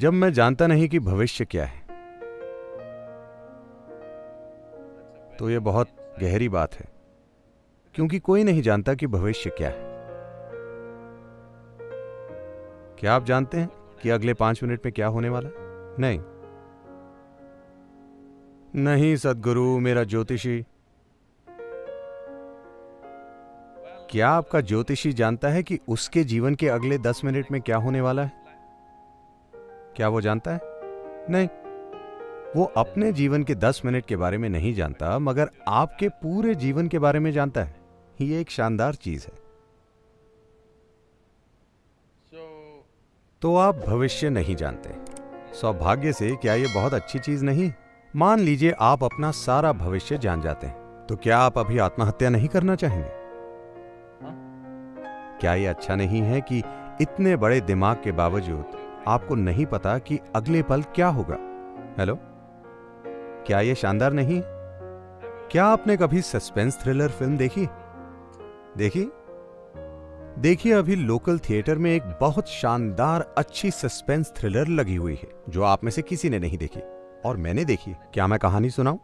जब मैं जानता नहीं कि भविष्य क्या है। तो यह बहुत गहरी बात है, क्योंकि कोई नहीं जानता कि भविष्य क्या है। क्या आप जानते हैं कि अगले पाँच मिनट में क्या होने वाला नहीं। नहीं सदगुरु, मेरा ज्योतिषी। क्या आपका ज्योतिषी जानता है कि उसके जीवन के अगले दस मिनट में क्या होने वाला है? क्या वो जानता है? नहीं। वो अपने जीवन के दस मिनट के बारे में नहीं जानता मगर आपके पूरे जीवन के बारे में जानता है। ये एक शानदार चीज़ है। तो आप भविष्य नहीं जानते। सौभाग्य से क्या यह बहुत अच्छी चीज़ नहीं? मान लीजिए आप अपना सारा भविष्य जान जाते हैं तो क्या आप अभी आत्महत्या नहीं करना चाहेंगे? क्या यह अच्छा नहीं है कि इतने बड़े दिमाग के बावजूद आपको नहीं पता कि अगले पल क्या होगा। हेलो क्या यह शानदार नहीं? क्या आपने कभी सस्पेंस थ्रिलर फ़िल्म देखी? देखी? देखिए, अभी लोकल थिएटर में एक बहुत शानदार, अच्छी सस्पेंस थ्रिलर लगी हुई है, जो आप में से किसी ने नहीं देखी। और मैंने देखी। क्या मैं कहानी सुनाऊं?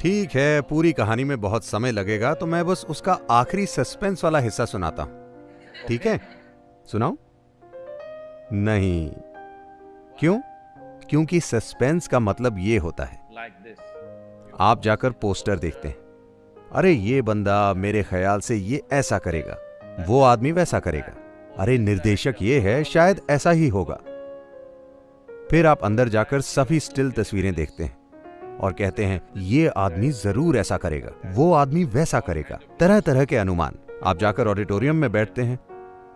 ठीक है पूरी कहानी में बहुत समय लगेगा तो मैं बस उसका आखिरी सस्पेंस वाला हिस्सा सुनाता हूँ। ठीक है? सुनाओ नहीं। क्यों? क्योंकि सस्पेंस का मतलब ये होता है। आप जाकर पोस्टर देखते हैं। अरे ये बंदा मेरे ख्याल से ये ऐसा करेगा वो आदमी वैसा करेगा। अरे निर्देशक ये है शायद ऐसा ही होगा। फिर आप अंदर जाकर सभी स्टिल तस्वीरें देखते हैं। और कहते हैं, ये आदमी ज़रूर ऐसा करेगा, वो आदमी वैसा करेगा। तरह तरह के अनुमान। आप जाकर ऑडिटोरियम में बैठते हैं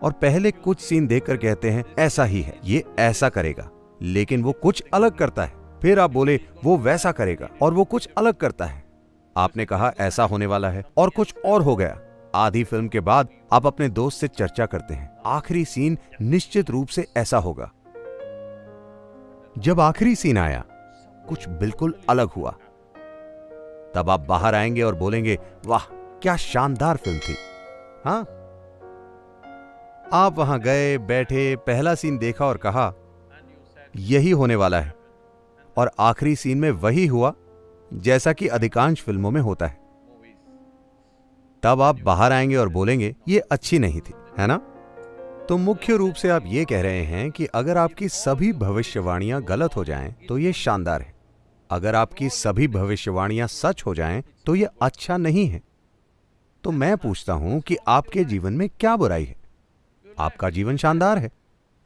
और पहले कुछ सीन देखकर कहते हैं, ऐसा ही है, ये ऐसा करेगा। लेकिन वो कुछ अलग करता है। फिर आप बोले, वो वैसा करेगा और वो कुछ अलग करता है। आपने कहा, ऐसा होने वाला है और कुछ और हो गया। आधी फ़िल्म के बाद आप अपने दोस्त से चर्चा करते हैं। आखिरी सीन निश्चित रूप से ऐसा होगा। जब आखिरी सीन आया कुछ बिल्कुल अलग हुआ। तब आप बाहर आएँगे और बोलेंगे, वाह, क्या शानदार फ़िल्म थी। हाँ। आप वहाँ गए, बैठे, पहला सीन देखा और कहा, यही होने वाला है। और आखिरी सीन में वही हुआ, जैसा कि अधिकांश फ़िल्मों में होता है। तब आप बाहर आएँगे और बोलेंगे, ये अच्छी नहीं थी। है ना? तो मुख्य रूप से आप ये कह रहे हैं कि अगर आपकी सभी भविष्यवाणियाँ गलत हो जाएँ तो ये शानदार है। अगर आपकी सभी भविष्यवाणियाँ सच हो जाएँ तो यह अच्छा नहीं है। तो मैं पूछता हूँ कि आपके जीवन में क्या बुराई है? आपका जीवन शानदार है।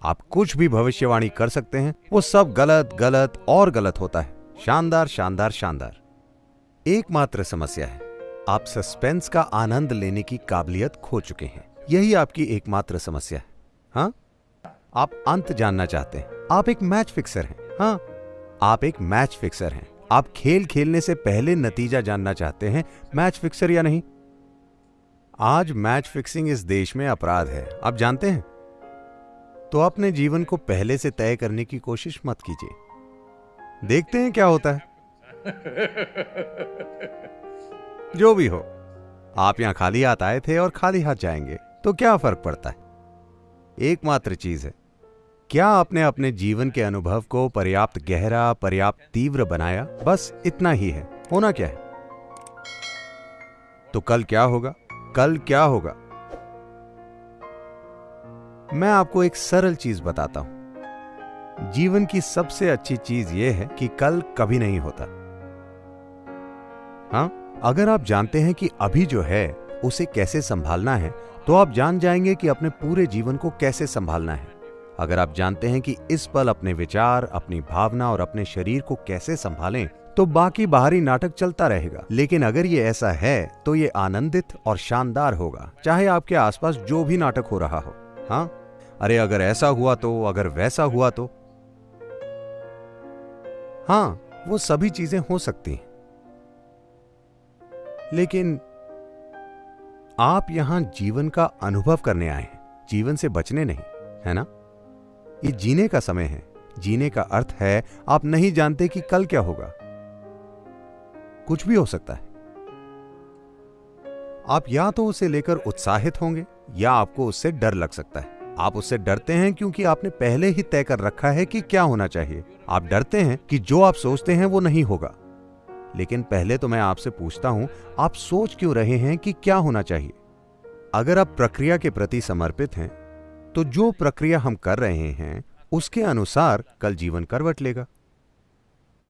आप कुछ भी भविष्यवाणी कर सकते हैं, वो सब गलत गलत और गलत होता है। शानदार शानदार शानदार। एकमात्र समस्या है, आप सस्पेंस का आनंद लेने की काबिलियत खो चुके हैं। यही आपकी एकमात्र समस्या है। हाँ? आप अंत जानना चाहते हैं। आप एक मैच फिक्सर हैं। हाँ? आप एक मैच फिक्सर हैं। आप खेल खेलने से पहले नतीजा जानना चाहते हैं मैच फिक्सर या नहीं? आज मैच फिक्सिंग इस देश में अपराध है। आप जानते हैं? तो अपने जीवन को पहले से तय करने की कोशिश मत कीजिए। देखते हैं क्या होता है। जो भी हो, आप यहाँ खाली हाथ आए थे और खाली हाथ जाएँगे तो क्या फ़र्क पड़ता है? एकमात्र चीज़ है क्या आपने अपने जीवन के अनुभव को पर्याप्त गहरा, पर्याप्त तीव्र बनाया? बस इतना ही है। होना क्या है? तो कल क्या होगा? कल क्या होगा? मैं आपको एक सरल चीज़ बताता हूँ। जीवन की सबसे अच्छी चीज़ यह है कि कल कभी नहीं होता। हाँ अगर आप जानते हैं कि अभी जो है, उसे कैसे संभालना है तो आप जान जाएँगे कि अपने पूरे जीवन को कैसे संभालना है। अगर आप जानते हैं कि इस पल अपने विचार, अपनी भावना और अपने शरीर को कैसे संभालें तो बाकी बाहरी नाटक चलता रहेगा। लेकिन अगर ये ऐसा है तो ये आनंदित और शानदार होगा। चाहे आपके आसपास जो भी नाटक हो रहा हो। हाँ? अरे, अगर ऐसा हुआ तो अगर वैसा हुआ तो। हाँ वो सभी चीज़ें हो सकती हैं। लेकिन आप यहाँ जीवन का अनुभव करने आए हैं। जीवन से बचने नहीं, है ना? ये जीने का समय है। जीने का अर्थ है, आप नहीं जानते कि कल क्या होगा। कुछ भी हो सकता है। आप या तो उसे लेकर उत्साहित होंगे, या आपको उससे डर लग सकता है। आप उससे डरते हैं क्योंकि आपने पहले ही तय कर रखा है कि क्या होना चाहिए। आप डरते हैं कि जो आप सोचते हैं वो नहीं होगा। लेकिन पहले तो मैं आपसे पूछता हूँ, आप सोच क्यों रहे हैं कि क्या होना चाहिए? अगर आप प्रक्रिया के प्रति समर्पित हैं तो जो प्रक्रिया हम कर रहे हैं उसके अनुसार कल जीवन करवट लेगा।